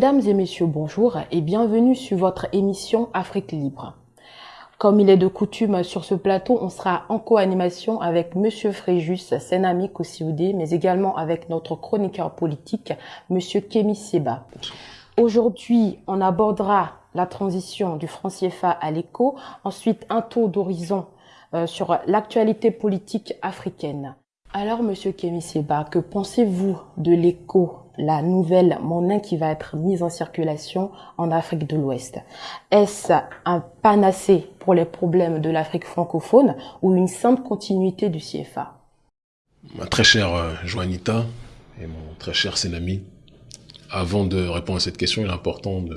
Mesdames et messieurs, bonjour et bienvenue sur votre émission Afrique Libre. Comme il est de coutume sur ce plateau, on sera en co-animation avec Monsieur Fréjus, Senami Kossioudé, mais également avec notre chroniqueur politique, Monsieur Kémy Seba. Aujourd'hui, on abordera la transition du franc CFA à l'éco, ensuite un tour d'horizon euh, sur l'actualité politique africaine. Alors, Monsieur Kémy Seba, que pensez-vous de l'éco la nouvelle monnaie qui va être mise en circulation en Afrique de l'Ouest? Est-ce un panacée pour les problèmes de l'Afrique francophone ou une simple continuité du CFA Ma très chère euh, Joanita et mon très cher Sénami, avant de répondre à cette question, il est important de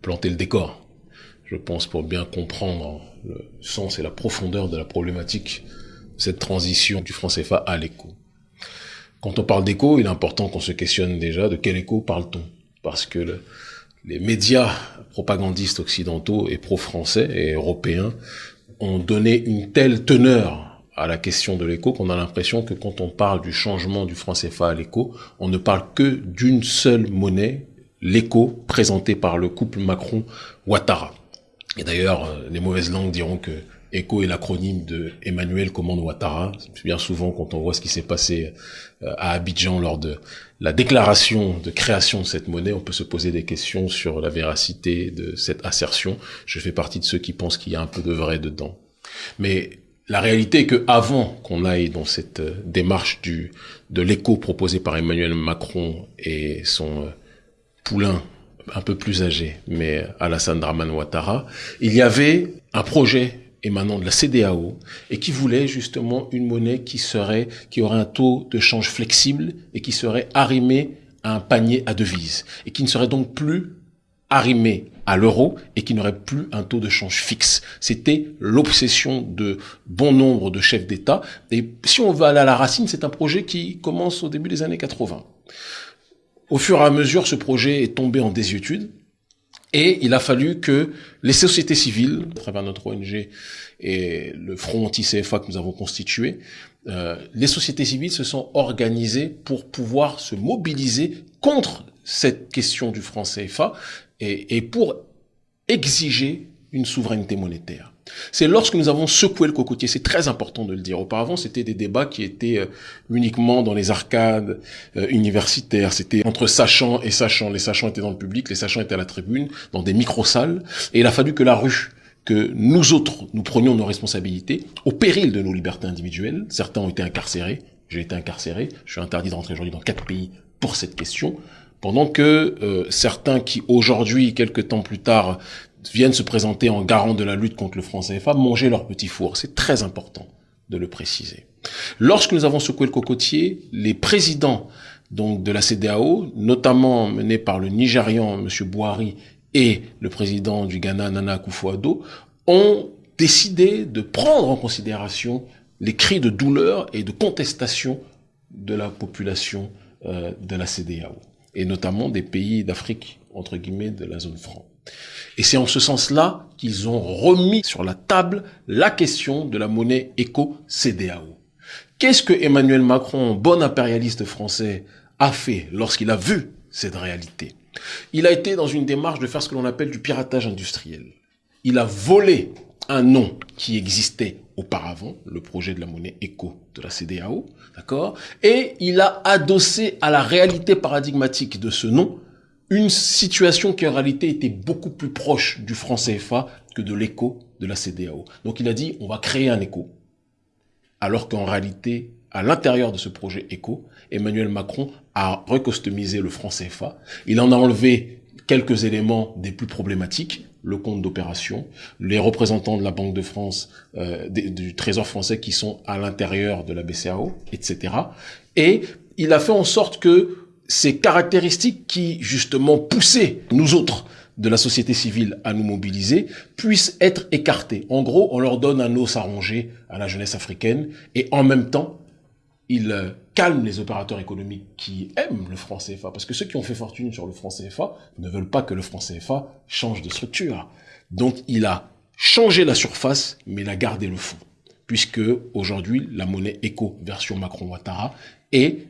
planter le décor. Je pense pour bien comprendre le sens et la profondeur de la problématique cette transition du franc CFA à l'éco. Quand on parle d'écho, il est important qu'on se questionne déjà de quel écho parle-t-on? Parce que les médias propagandistes occidentaux et pro-français et européens ont donné une telle teneur à la question de l'écho qu'on a l'impression que quand on parle du changement du franc CFA à l'écho, on ne parle que d'une seule monnaie, l'écho présenté par le couple Macron-Ouattara. Et d'ailleurs, euh, les mauvaises langues diront que ECHO est l'acronyme de Emmanuel Ouattara. Bien souvent, quand on voit ce qui s'est passé euh, à Abidjan lors de la déclaration de création de cette monnaie, on peut se poser des questions sur la véracité de cette assertion. Je fais partie de ceux qui pensent qu'il y a un peu de vrai dedans. Mais la réalité est que avant qu'on aille dans cette euh, démarche du de l'écho proposé par Emmanuel Macron et son euh, poulain un peu plus âgé, mais Alassane Draman Ouattara, il y avait un projet émanant de la CDAO et qui voulait justement une monnaie qui serait, qui aurait un taux de change flexible et qui serait arrimée à un panier à devises et qui ne serait donc plus arrimée à l'euro et qui n'aurait plus un taux de change fixe. C'était l'obsession de bon nombre de chefs d'État. Et si on va aller à la racine, c'est un projet qui commence au début des années 80. Au fur et à mesure, ce projet est tombé en désuétude. Et il a fallu que les sociétés civiles, à travers notre ONG et le front anti-CFA que nous avons constitué, euh, les sociétés civiles se sont organisées pour pouvoir se mobiliser contre cette question du franc CFA et, et pour exiger une souveraineté monétaire. C'est lorsque nous avons secoué le cocotier, c'est très important de le dire. Auparavant, c'était des débats qui étaient euh, uniquement dans les arcades euh, universitaires. C'était entre sachants et sachants. Les sachants étaient dans le public, les sachants étaient à la tribune, dans des micro-salles. Et il a fallu que la rue, que nous autres, nous prenions nos responsabilités au péril de nos libertés individuelles. Certains ont été incarcérés. J'ai été incarcéré. Je suis interdit de rentrer aujourd'hui dans quatre pays pour cette question. Pendant que euh, certains qui aujourd'hui, quelques temps plus tard, viennent se présenter en garant de la lutte contre le franc CFA manger leur petit four. C'est très important de le préciser. Lorsque nous avons secoué le cocotier, les présidents de la CDAO, notamment menés par le Nigérian M. Bouhari et le président du Ghana Nana Akufo-Addo, ont décidé de prendre en considération les cris de douleur et de contestation de la population euh, de la CDAO, et notamment des pays d'Afrique, entre guillemets, de la zone franc. Et c'est en ce sens-là qu'ils ont remis sur la table la question de la monnaie éco-CDAO. Qu'est-ce que Emmanuel Macron, bon impérialiste français, a fait lorsqu'il a vu cette réalité? Il a été dans une démarche de faire ce que l'on appelle du piratage industriel. Il a volé un nom qui existait auparavant, le projet de la monnaie éco de la CDAO, d'accord? Et il a adossé à la réalité paradigmatique de ce nom une situation qui en réalité était beaucoup plus proche du franc CFA que de l'écho de la CDAO. Donc il a dit, on va créer un écho. Alors qu'en réalité, à l'intérieur de ce projet écho, Emmanuel Macron a recustomisé le franc CFA. Il en a enlevé quelques éléments des plus problématiques, le compte d'opération, les représentants de la Banque de France, euh, du Trésor français qui sont à l'intérieur de la BCAO, etc. Et il a fait en sorte que ces caractéristiques qui, justement, poussaient nous autres de la société civile à nous mobiliser, puissent être écartées. En gros, on leur donne un os à ronger à la jeunesse africaine et en même temps, il euh, calme les opérateurs économiques qui aiment le franc CFA. Parce que ceux qui ont fait fortune sur le franc CFA ne veulent pas que le franc CFA change de structure. Donc, il a changé la surface, mais il a gardé le fond. Puisque, aujourd'hui, la monnaie éco version Macron-Ouattara est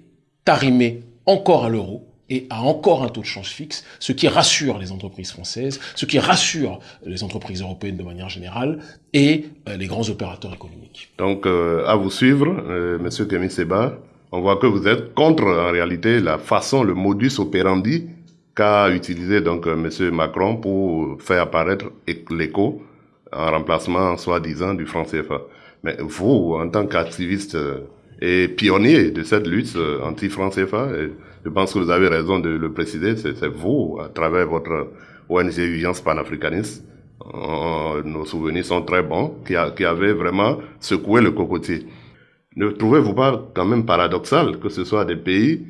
arrimée encore à l'euro et a encore un taux de change fixe, ce qui rassure les entreprises françaises, ce qui rassure les entreprises européennes de manière générale et euh, les grands opérateurs économiques. Donc, euh, à vous suivre, euh, Monsieur Kémy Seba, on voit que vous êtes contre, en réalité, la façon, le modus operandi qu'a utilisé donc Monsieur Macron pour faire apparaître l'écho en remplacement, soi-disant, du franc CFA. Mais vous, en tant qu'activiste et pionnier de cette lutte anti-franc CFA, je pense que vous avez raison de le préciser, c'est vous, à travers votre ONG Vigence panafricaniste, euh, nos souvenirs sont très bons, qui, a, avait vraiment secoué le cocotier. Ne trouvez-vous pas quand même paradoxal que ce soit des pays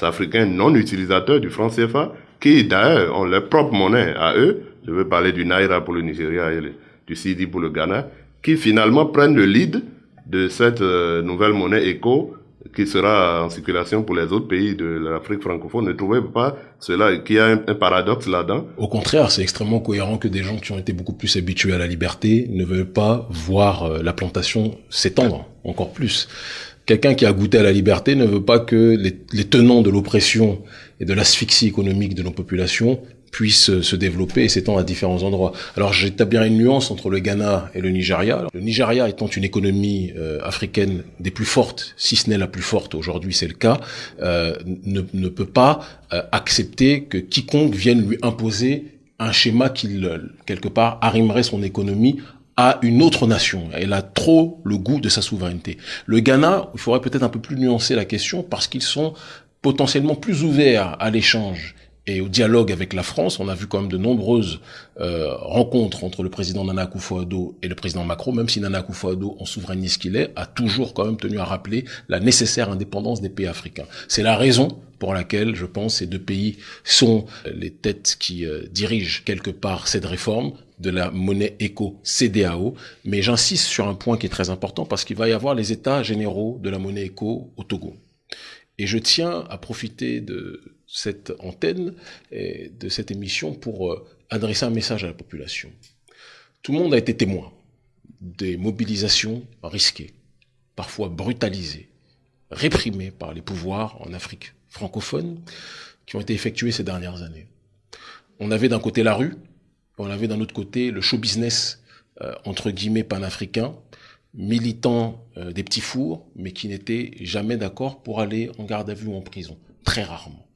africains non utilisateurs du franc CFA, qui d'ailleurs ont leur propre monnaie à eux, je veux parler du Naira pour le Nigeria et du Sidi pour le Ghana, qui finalement prennent le lead de cette euh, nouvelle monnaie éco qui sera en circulation pour les autres pays de l'Afrique francophone. Ne trouvez pas cela qu'il y a un, paradoxe là-dedans? Au contraire, c'est extrêmement cohérent que des gens qui ont été beaucoup plus habitués à la liberté ne veulent pas voir euh, la plantation s'étendre encore plus. Quelqu'un qui a goûté à la liberté ne veut pas que les, les tenants de l'oppression et de l'asphyxie économique de nos populations puisse se développer et s'étendre à différents endroits. Alors j'établis une nuance entre le Ghana et le Nigeria. le Nigeria étant une économie euh, africaine des plus fortes, si ce n'est la plus forte aujourd'hui, c'est le cas, euh, ne, ne, peut pas euh, accepter que quiconque vienne lui imposer un schéma qui, quelque part, arrimerait son économie à une autre nation. Elle a trop le goût de sa souveraineté. Le Ghana, il faudrait peut-être un peu plus nuancer la question parce qu'ils sont potentiellement plus ouverts à l'échange et au dialogue avec la France. On a vu quand même de nombreuses euh, rencontres entre le président Nana Akufo-Addo et le président Macron, même si Nana Akufo-Addo, en souverainiste qu'il est, a toujours quand même tenu à rappeler la nécessaire indépendance des pays africains. C'est la raison pour laquelle, je pense, ces deux pays sont les têtes qui euh, dirigent quelque part cette réforme de la monnaie éco CDAO. Mais j'insiste sur un point qui est très important parce qu'il va y avoir les états généraux de la monnaie éco au Togo. Et je tiens à profiter de cette antenne et de cette émission pour euh, adresser un message à la population. Tout le monde a été témoin des mobilisations risquées, parfois brutalisées, réprimées par les pouvoirs en Afrique francophone qui ont été effectuées ces dernières années. On avait d'un côté la rue, on avait d'un autre côté le show business euh, entre guillemets panafricain, militant euh, des petits fours, mais qui n'étaient jamais d'accord pour aller en garde à vue ou en prison, très rarement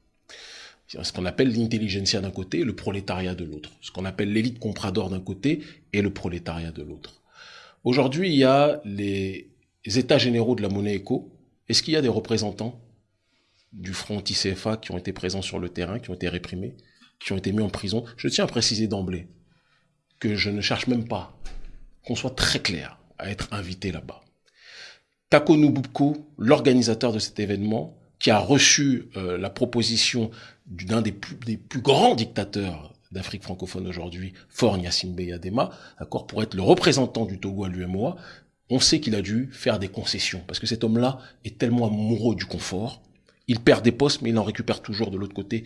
ce qu'on appelle l'intelligentsia d'un côté le prolétariat de l'autre. Ce qu'on appelle l'élite comprador d'un côté et le prolétariat de l'autre. Aujourd'hui, il y a les états généraux de la monnaie éco. Est-ce qu'il y a des représentants du front anti-CFA qui ont été présents sur le terrain, qui ont été réprimés, qui ont été mis en prison? Je tiens à préciser d'emblée que je ne cherche même pas qu'on soit très clair à être invité là-bas. Kako Nububko, l'organisateur de cet événement, qui a reçu euh, la proposition d'un des plus, des plus grands dictateurs d'Afrique francophone aujourd'hui, Fort Gnassingbé Yadema, d'accord, pour être le représentant du Togo à l'UMOA, on sait qu'il a dû faire des concessions, parce que cet homme-là est tellement amoureux du confort, il perd des postes, mais il en récupère toujours de l'autre côté,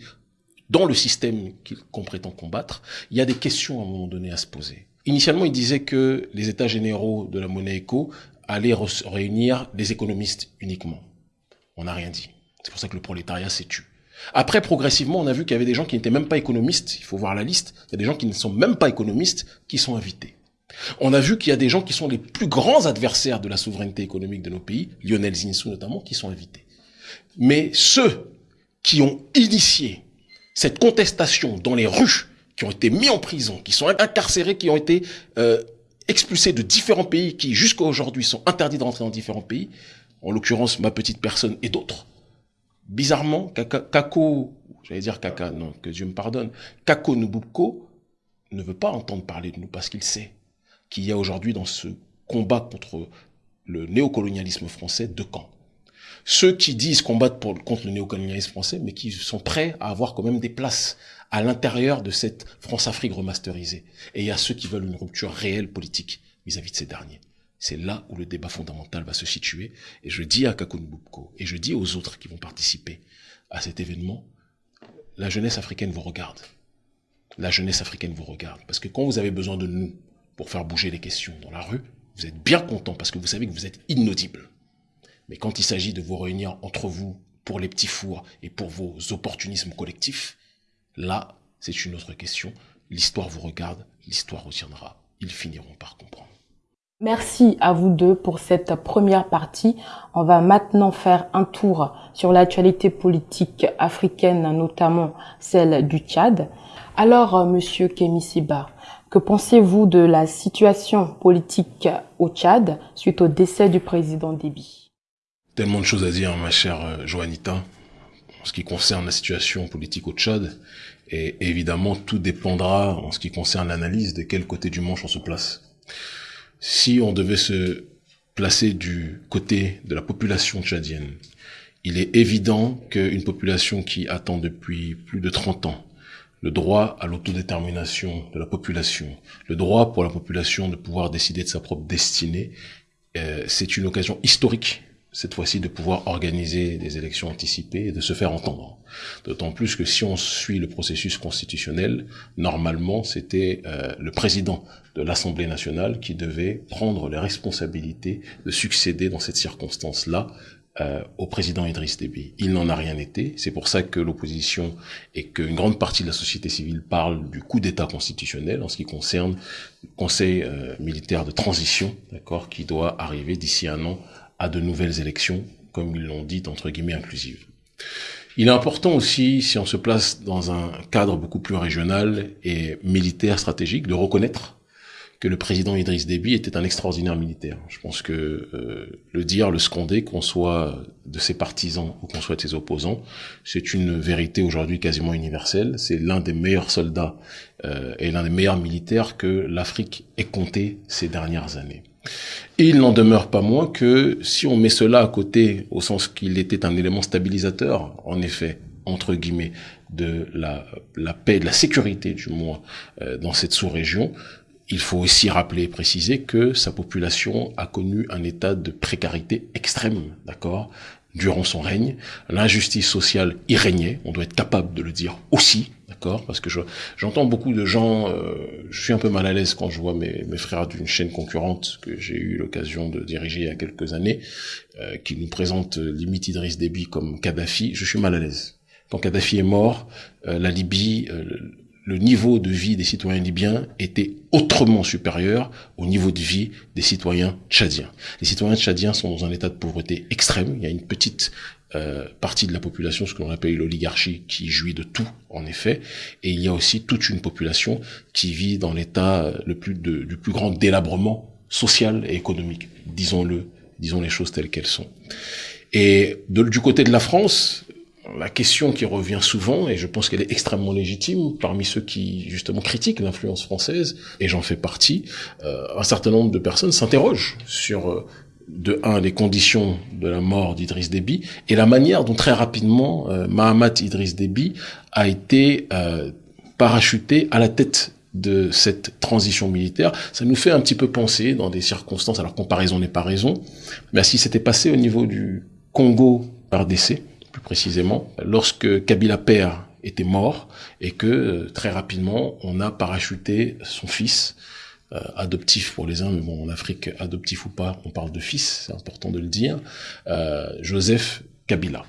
dans le système qu'on prétend combattre. Il y a des questions à un moment donné à se poser. Initialement, il disait que les États généraux de la monnaie éco allaient réunir les économistes uniquement. On n'a rien dit. C'est pour ça que le prolétariat s'est tué. Après, progressivement, on a vu qu'il y avait des gens qui n'étaient même pas économistes. Il faut voir la liste. Il y a des gens qui ne sont même pas économistes qui sont invités. On a vu qu'il y a des gens qui sont les plus grands adversaires de la souveraineté économique de nos pays, Lionel Zinsou notamment, qui sont invités. Mais ceux qui ont initié cette contestation dans les rues, qui ont été mis en prison, qui sont incarcérés, qui ont été euh, expulsés de différents pays, qui jusqu'à aujourd'hui sont interdits de rentrer dans différents pays, en l'occurrence ma petite personne et d'autres, bizarrement, Kako, j'allais dire Kaka, non, que Dieu me pardonne, Kako Nububko ne veut pas entendre parler de nous parce qu'il sait qu'il y a aujourd'hui dans ce combat contre le néocolonialisme français deux camps. Ceux qui disent combattre contre le néocolonialisme français, mais qui sont prêts à avoir quand même des places à l'intérieur de cette France-Afrique remasterisée. Et il y a ceux qui veulent une rupture réelle politique vis à -vis de ces derniers. C'est là où le débat fondamental va se situer. Et je dis à Kakunbubko, et je dis aux autres qui vont participer à cet événement, la jeunesse africaine vous regarde. La jeunesse africaine vous regarde. Parce que quand vous avez besoin de nous pour faire bouger les questions dans la rue, vous êtes bien content parce que vous savez que vous êtes inaudible. Mais quand il s'agit de vous réunir entre vous pour les petits fours et pour vos opportunismes collectifs, là, c'est une autre question. L'histoire vous regarde, l'histoire retiendra. Ils finiront par comprendre. Merci à vous deux pour cette première partie. On va maintenant faire un tour sur l'actualité politique africaine, notamment celle du Tchad. Alors, euh, monsieur Kemisiba, que pensez-vous de la situation politique au Tchad suite au décès du président Déby Tellement de choses à dire, ma chère euh, Joanita, en ce qui concerne la situation politique au Tchad. Et évidemment, tout dépendra en ce qui concerne l'analyse de quel côté du manche on se place si on devait se placer du côté de la population tchadienne, il est évident qu'une population qui attend depuis plus de 30 ans le droit à l'autodétermination de la population, le droit pour la population de pouvoir décider de sa propre destinée, euh, c'est une occasion historique cette fois-ci de pouvoir organiser des élections anticipées et de se faire entendre. D'autant plus que si on suit le processus constitutionnel, normalement c'était euh, le président de l'Assemblée nationale qui devait prendre les responsabilités de succéder dans cette circonstance-là euh, au président Idriss Déby. Il n'en a rien été. C'est pour ça que l'opposition et qu'une grande partie de la société civile parle du coup d'État constitutionnel en ce qui concerne le Conseil euh, militaire de transition, d'accord, qui doit arriver d'ici un an à de nouvelles élections, comme ils l'ont dit, entre guillemets, inclusives. Il est important aussi, si on se place dans un cadre beaucoup plus régional et militaire stratégique, de reconnaître que le président Idriss Déby était un extraordinaire militaire. Je pense que euh, le dire, le sconder, qu'on soit de ses partisans ou qu'on soit de ses opposants, c'est une vérité aujourd'hui quasiment universelle. C'est l'un des meilleurs soldats euh, et l'un des meilleurs militaires que l'Afrique ait compté ces dernières années. Et il n'en demeure pas moins que si on met cela à côté, au sens qu'il était un élément stabilisateur, en effet, entre guillemets, de la, la paix, de la sécurité du moins, euh, dans cette sous-région, il faut aussi rappeler et préciser que sa population a connu un état de précarité extrême, d'accord? Durant son règne. L'injustice sociale y régnait, on doit être capable de le dire aussi, d'accord? Parce que j'entends beaucoup de gens, euh, je suis un peu mal à l'aise quand je vois mes, mes frères d'une chaîne concurrente que j'ai eu l'occasion de diriger il y a quelques années, euh, qui nous présentent limite Idriss Déby comme Kadhafi, je suis mal à l'aise. Quand Kadhafi est mort, euh, la Libye, le niveau de vie des citoyens libyens était autrement supérieur au niveau de vie des citoyens tchadiens. Les citoyens tchadiens sont dans un état de pauvreté extrême. Il y a une petite euh, partie de la population, ce que l'on appelle l'oligarchie, qui jouit de tout, en effet. Et il y a aussi toute une population qui vit dans l'état euh, le plus du plus grand délabrement social et économique. Disons-le, disons les choses telles qu'elles sont. Et du côté de la France, la question qui revient souvent, et je pense qu'elle est extrêmement légitime parmi ceux qui justement critiquent l'influence française, et j'en fais partie, euh, un certain nombre de personnes s'interrogent sur euh, de un les conditions de la mort d'Idriss Déby et la manière dont très rapidement euh, Mahamat Idriss Déby a été parachuté à la tête de cette transition militaire, ça nous fait un petit peu penser dans des circonstances, alors comparaison n'est pas raison, mais à ce qui s'était passé au niveau du Congo par décès, précisément, lorsque Kabila père était mort et que euh, très rapidement on a parachuté son fils euh, adoptif pour les uns, mais bon en Afrique adoptif ou pas, on parle de fils, c'est important de le dire, euh, Joseph Kabila.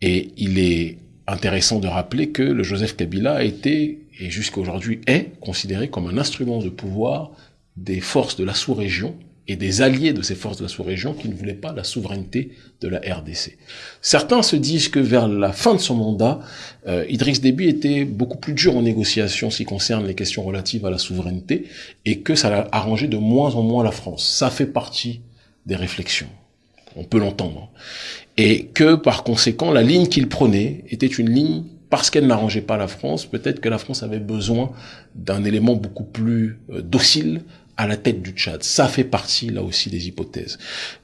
Et il est intéressant de rappeler que le Joseph Kabila a été et jusqu'à aujourd'hui est considéré comme un instrument de pouvoir des forces de la sous-région et des alliés de ces forces de la sous-région qui ne voulaient pas la souveraineté de la RDC. Certains se disent que vers la fin de son mandat, euh, Idriss Déby était beaucoup plus dur en négociation ce qui concerne les questions relatives à la souveraineté et que ça a arrangé de moins en moins la France. Ça fait partie des réflexions. On peut l'entendre. Et que par conséquent, la ligne qu'il prenait était une ligne parce qu'elle n'arrangeait pas la France, peut-être que la France avait besoin d'un élément beaucoup plus euh, docile à la tête du Tchad. Ça fait partie, là aussi, des hypothèses.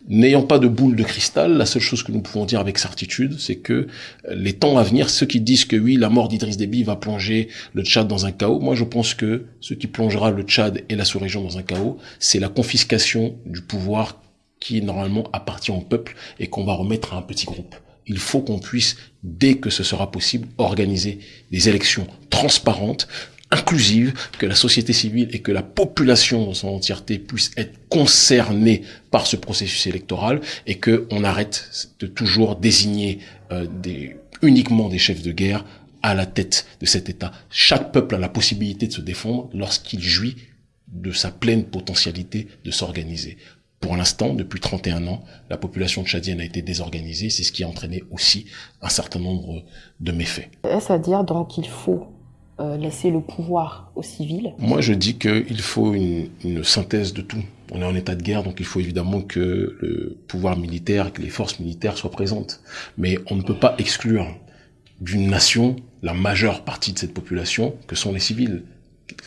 N'ayant pas de boule de cristal, la seule chose que nous pouvons dire avec certitude, c'est que euh, les temps à venir, ceux qui disent que oui, la mort d'Idriss Déby va plonger le Tchad dans un chaos, moi je pense que ce qui plongera le Tchad et la sous-région dans un chaos, c'est la confiscation du pouvoir qui normalement appartient au peuple et qu'on va remettre à un petit groupe. Il faut qu'on puisse, dès que ce sera possible, organiser des élections transparentes inclusive, que la société civile et que la population dans son entièreté puissent être concernée par ce processus électoral et que on arrête de toujours désigner euh, des, uniquement des chefs de guerre à la tête de cet État. Chaque peuple a la possibilité de se défendre lorsqu'il jouit de sa pleine potentialité de s'organiser. Pour l'instant, depuis 31 ans, la population tchadienne a été désorganisée. C'est ce qui a entraîné aussi un certain nombre de méfaits. Est-ce à dire donc qu'il faut euh, laisser le pouvoir aux civils Moi, je dis qu'il faut une, une, synthèse de tout. On est en état de guerre, donc il faut évidemment que le pouvoir militaire, que les forces militaires soient présentes. Mais on ne peut pas exclure d'une nation la majeure partie de cette population, que sont les civils.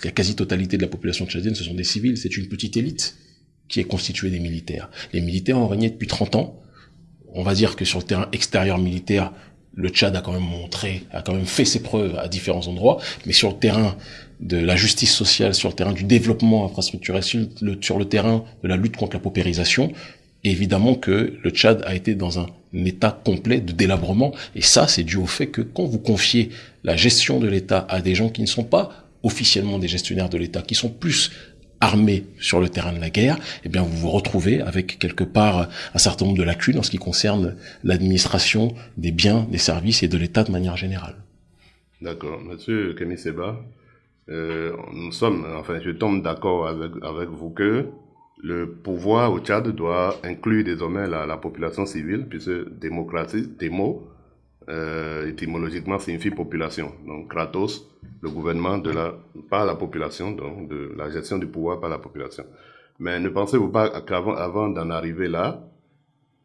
La quasi-totalité de la population tchadienne, ce sont des civils. C'est une petite élite qui est constituée des militaires. Les militaires ont régné depuis 30 ans. On va dire que sur le terrain extérieur militaire, le Tchad a quand même montré, a quand même fait ses preuves à différents endroits, mais sur le terrain de la justice sociale, sur le terrain du développement infrastructurel, sur le, terrain de la lutte contre la paupérisation, évidemment que le Tchad a été dans un état complet de délabrement, et ça c'est dû au fait que quand vous confiez la gestion de l'État à des gens qui ne sont pas officiellement des gestionnaires de l'État, qui sont plus armés sur le terrain de la guerre, eh bien vous vous retrouvez avec quelque part un certain nombre de lacunes en ce qui concerne l'administration des biens, des services et de l'État de manière générale. D'accord. Monsieur Kémy Seba, euh, nous sommes, enfin je tombe d'accord avec, avec vous que le pouvoir au Tchad doit inclure désormais la, la population civile, puisque démocratie, démo, euh, étymologiquement signifie population. Donc Kratos, le gouvernement de la, par la population, donc de la gestion du pouvoir par la population. Mais ne pensez-vous pas qu'avant avant, d'en arriver là,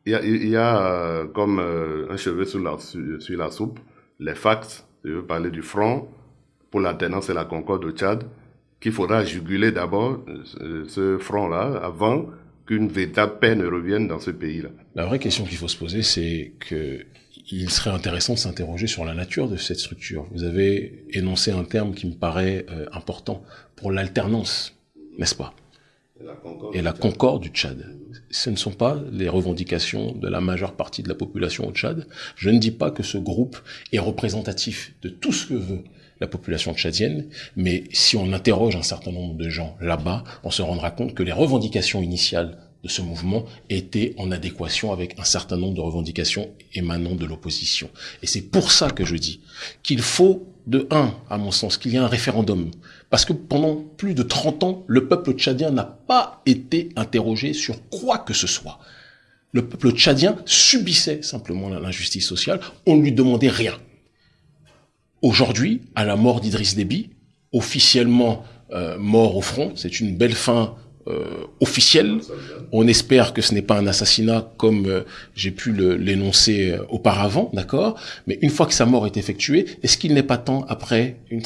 il y a, euh, comme euh, un cheveu sur la, sur, la soupe, les facts, je veux parler du front pour l'alternance et la concorde au Tchad, qu'il faudra juguler d'abord euh, ce front-là avant qu'une véritable paix ne revienne dans ce pays-là. La vraie question qu'il faut se poser, c'est que il serait intéressant de s'interroger sur la nature de cette structure. Vous avez énoncé un terme qui me paraît euh, important pour l'alternance, n'est-ce pas? Et la concorde du Tchad. Ce ne sont pas les revendications de la majeure partie de la population au Tchad. Je ne dis pas que ce groupe est représentatif de tout ce que veut la population tchadienne, mais si on interroge un certain nombre de gens là-bas, on se rendra compte que les revendications initiales de ce mouvement était en adéquation avec un certain nombre de revendications émanant de l'opposition. Et c'est pour ça que je dis qu'il faut, de un, à mon sens, qu'il y ait un référendum. Parce que pendant plus de 30 ans, le peuple tchadien n'a pas été interrogé sur quoi que ce soit. Le peuple tchadien subissait simplement l'injustice sociale, on ne lui demandait rien. Aujourd'hui, à la mort d'Idriss Déby, officiellement euh, mort au front, c'est une belle fin euh. On espère que ce n'est pas un assassinat comme euh, j'ai pu l'énoncer euh, auparavant, d'accord? Mais une fois que sa mort est effectuée, est-ce qu'il n'est pas temps, après une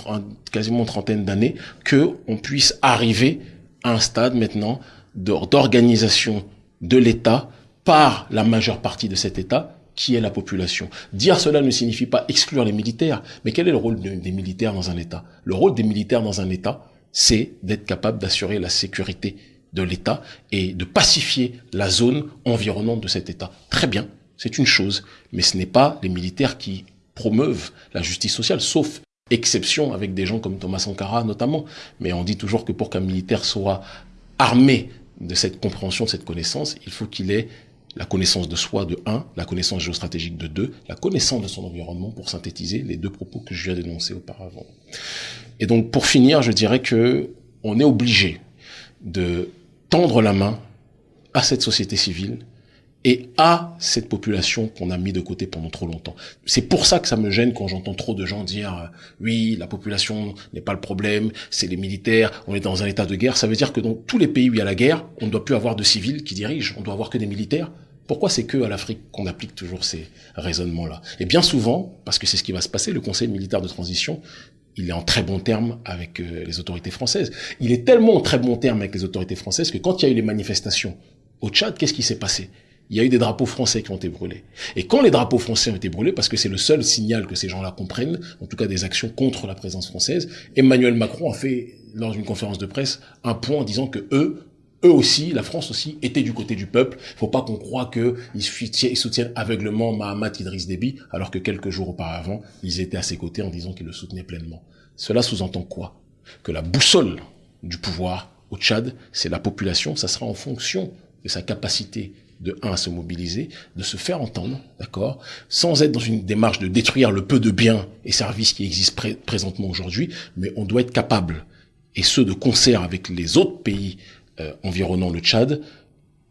quasiment trentaine d'années, que on puisse arriver à un stade maintenant d'organisation de l'État par la majeure partie de cet État qui est la population? Dire cela ne signifie pas exclure les militaires, mais quel est le rôle des militaires dans un État? Le rôle des militaires dans un État, c'est d'être capable d'assurer la sécurité de l'État et de pacifier la zone environnante de cet État. Très bien, c'est une chose, mais ce n'est pas les militaires qui promeuvent la justice sociale, sauf exception avec des gens comme Thomas Sankara notamment. Mais on dit toujours que pour qu'un militaire soit armé de cette compréhension, de cette connaissance, il faut qu'il ait la connaissance de soi de 1, la connaissance géostratégique de 2, la connaissance de son environnement pour synthétiser les deux propos que je viens d'énoncer auparavant. Et donc pour finir, je dirais que on est obligé de tendre la main à cette société civile et à cette population qu'on a mis de côté pendant trop longtemps. C'est pour ça que ça me gêne quand j'entends trop de gens dire euh, oui, la population n'est pas le problème, c'est les militaires, on est dans un état de guerre. Ça veut dire que dans tous les pays où il y a la guerre, on ne doit plus avoir de civils qui dirigent, on doit avoir que des militaires. Pourquoi c'est que à l'Afrique qu'on applique toujours ces raisonnements-là? Et bien souvent, parce que c'est ce qui va se passer, le Conseil militaire de transition il est en très bon terme avec euh, les autorités françaises. Il est tellement en très bon terme avec les autorités françaises que quand il y a eu les manifestations au Tchad, qu'est-ce qui s'est passé? Il y a eu des drapeaux français qui ont été brûlés. Et quand les drapeaux français ont été brûlés, parce que c'est le seul signal que ces gens-là comprennent, en tout cas des actions contre la présence française, Emmanuel Macron a fait, lors d'une conférence de presse, un point en disant que eux, eux aussi, la France aussi, était du côté du peuple. Il faut pas qu'on croie qu'ils soutiennent aveuglement Mahamat Idriss Déby, alors que quelques jours auparavant, ils étaient à ses côtés en disant qu'ils le soutenaient pleinement. Cela sous-entend quoi? Que la boussole du pouvoir au Tchad, c'est la population, ça sera en fonction de sa capacité de un à se mobiliser, de se faire entendre, d'accord, sans être dans une démarche de détruire le peu de biens et services qui existent présentement aujourd'hui, mais on doit être capable, et ce de concert avec les autres pays euh, environnant le Tchad,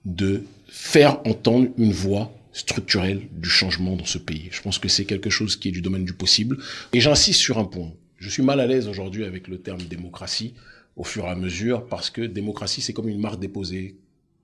de faire entendre une voix structurelle du changement dans ce pays. Je pense que c'est quelque chose qui est du domaine du possible. Et j'insiste sur un point. Je suis mal à l'aise aujourd'hui avec le terme démocratie au fur et à mesure parce que démocratie, c'est comme une marque déposée.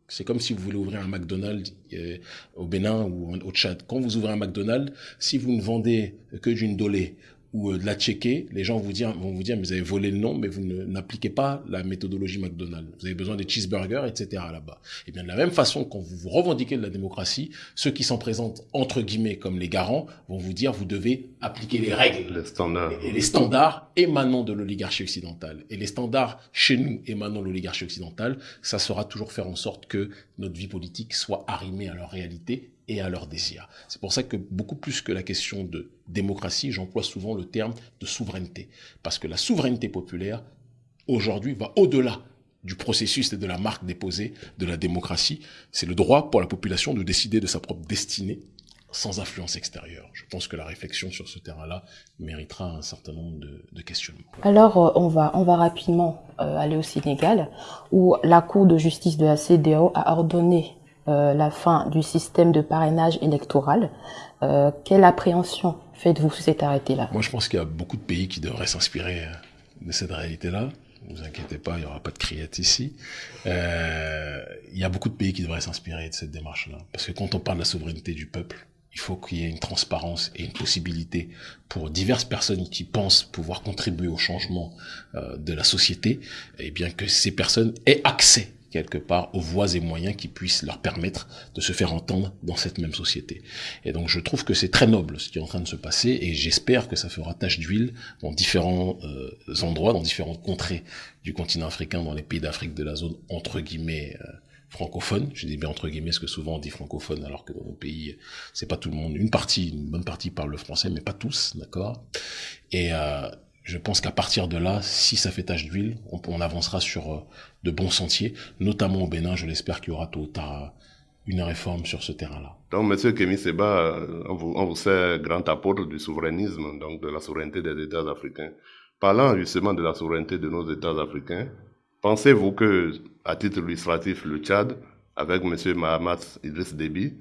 C'est comme si vous voulez ouvrir un McDonald's euh, au Bénin ou au Tchad. Quand vous ouvrez un McDonald's, si vous ne vendez que d'une dolée ou euh, de la checker, les gens vont vous dire, vont vous dire, mais vous avez volé le nom, mais vous n'appliquez pas la méthodologie McDonald's. Vous avez besoin des cheeseburgers, etc. là-bas. Et bien de la même façon, quand vous vous revendiquez de la démocratie, ceux qui s'en présentent entre guillemets comme les garants vont vous dire, vous devez appliquer les règles, les standards, et les standards émanant de l'oligarchie occidentale. Et les standards chez nous émanant de l'oligarchie occidentale, ça sera toujours faire en sorte que notre vie politique soit arrimée à leur réalité et à leurs désirs. C'est pour ça que beaucoup plus que la question de démocratie, j'emploie souvent le terme de souveraineté. Parce que la souveraineté populaire, aujourd'hui, va au-delà du processus et de la marque déposée de la démocratie. C'est le droit pour la population de décider de sa propre destinée sans influence extérieure. Je pense que la réflexion sur ce terrain-là méritera un certain nombre de, questionnements. Alors, euh, on va, on va rapidement euh, aller au Sénégal, où la Cour de justice de la CDO a ordonné euh, la fin du système de parrainage électoral. Euh, quelle appréhension faites-vous sur cet arrêté-là? Moi, je pense qu'il y a beaucoup de pays qui devraient s'inspirer euh, de cette réalité-là. Ne vous inquiétez pas, il n'y aura pas de criette ici. Euh, il y a beaucoup de pays qui devraient s'inspirer de cette démarche-là. Parce que quand on parle de la souveraineté du peuple, il faut qu'il y ait une transparence et une possibilité pour diverses personnes qui pensent pouvoir contribuer au changement euh, de la société, et bien que ces personnes aient accès quelque part aux voies et moyens qui puissent leur permettre de se faire entendre dans cette même société. Et donc je trouve que c'est très noble ce qui est en train de se passer et j'espère que ça fera tache d'huile dans différents euh, endroits, dans différentes contrées du continent africain, dans les pays d'Afrique de la zone entre guillemets euh, francophone. Je dis bien entre guillemets parce que souvent on dit francophone alors que dans nos pays c'est pas tout le monde. Une partie, une bonne partie parle le français, mais pas tous, d'accord? Et euh, je pense qu'à partir de là, si ça fait tache d'huile, on, avancera sur euh, de bons sentiers, notamment au Bénin. Je l'espère qu'il y aura tôt ou tard une réforme sur ce terrain-là. Donc, Monsieur Kémy Seba, euh, on vous, on grand apôtre du souverainisme, donc de la souveraineté des États africains. Parlant justement de la souveraineté de nos États africains, pensez-vous que, à titre illustratif, le Tchad, avec Monsieur Mahamat Idriss Déby,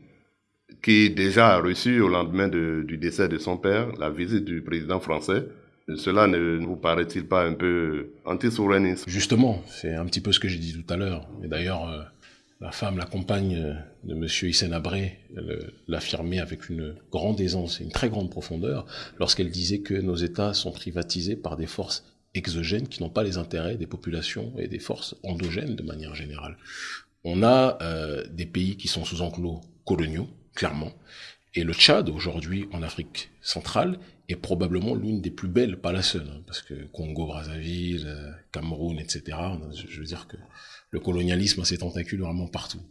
qui déjà a reçu au lendemain du décès de son père la visite du président français, cela ne vous paraît-il pas un peu anti-souverainiste? Justement, c'est un petit peu ce que j'ai dit tout à l'heure. Et d'ailleurs, euh, la femme, la compagne euh, de Monsieur Hissène Abré, l'affirmait avec une grande aisance et une très grande profondeur lorsqu'elle disait que nos États sont privatisés par des forces exogènes qui n'ont pas les intérêts des populations et des forces endogènes de manière générale. On a euh, des pays qui sont sous enclos coloniaux, clairement, et le Tchad, aujourd'hui, en Afrique centrale, est probablement l'une des plus belles, pas la seule, parce que Congo, Brazzaville, euh, Cameroun, etc., je veux dire que le colonialisme a ses tentacules vraiment partout,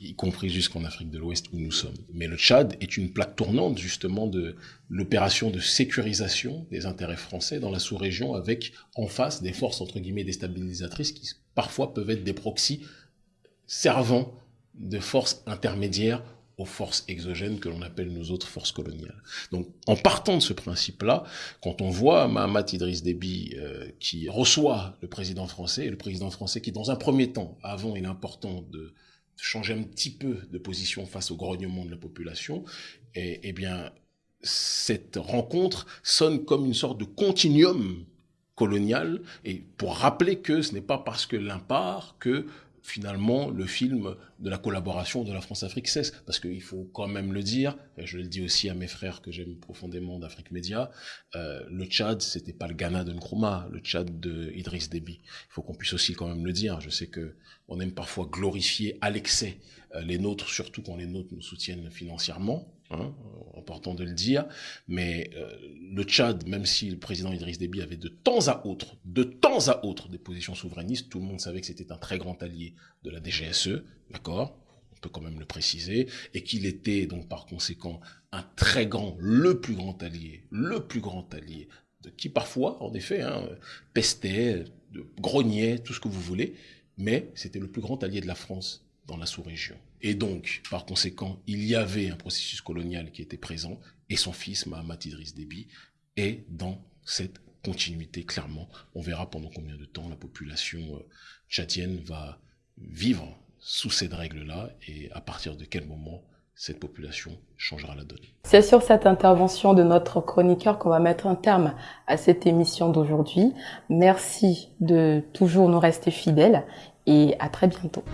y compris jusqu'en Afrique de l'Ouest où nous sommes. Mais le Tchad est une plaque tournante, justement, de l'opération de sécurisation des intérêts français dans la sous-région, avec en face des forces, entre guillemets, déstabilisatrices qui parfois peuvent être des proxys servant de forces intermédiaires aux forces exogènes que l'on appelle nos autres forces coloniales. Donc, en partant de ce principe-là, quand on voit Mahamat Idriss Déby euh, qui reçoit le président français, et le président français qui, dans un premier temps, avant, il est important de changer un petit peu de position face au grognement de la population, eh bien, cette rencontre sonne comme une sorte de continuum colonial, et pour rappeler que ce n'est pas parce que l'un part que finalement le film de la collaboration de la France-Afrique cesse. Parce qu'il faut quand même le dire, et je le dis aussi à mes frères que j'aime profondément d'Afrique Média, euh, le Tchad, c'était pas le Ghana de Nkrumah, le Tchad de Idriss Déby. Il faut qu'on puisse aussi quand même le dire. Je sais que on aime parfois glorifier à l'excès euh, les nôtres, surtout quand les nôtres nous soutiennent financièrement. Hein, important de le dire, mais euh, le Tchad, même si le président Idriss Déby avait de temps à autre, de temps à autre, des positions souverainistes, tout le monde savait que c'était un très grand allié de la DGSE, d'accord? On peut quand même le préciser, et qu'il était donc par conséquent un très grand, le plus grand allié, le plus grand allié qui parfois, en effet, hein, pestait, grognait, tout ce que vous voulez, mais c'était le plus grand allié de la France dans la sous-région. Et donc, par conséquent, il y avait un processus colonial qui était présent, et son fils, Mahamat Idriss Déby, est dans cette continuité, clairement. On verra pendant combien de temps la population euh, tchadienne va vivre sous cette règle-là, et à partir de quel moment cette population changera la donne. C'est sur cette intervention de notre chroniqueur qu'on va mettre un terme à cette émission d'aujourd'hui. Merci de toujours nous rester fidèles et à très bientôt.